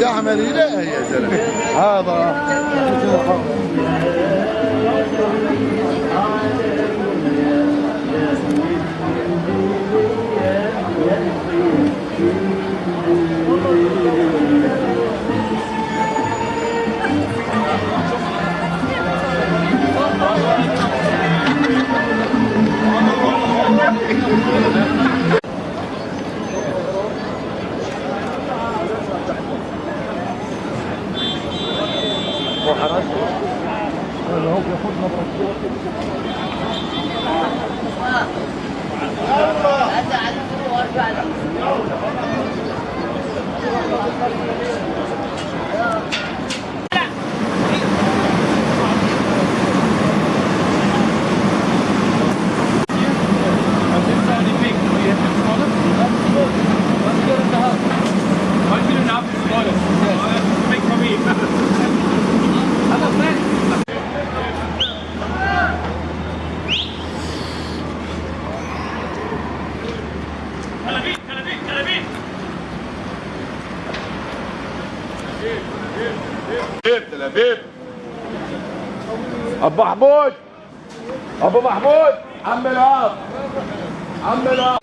يعمل إلهي يا زلمة هذا. الله تل ابيب أبو محمود أبو محمود. عم العاص عم العاص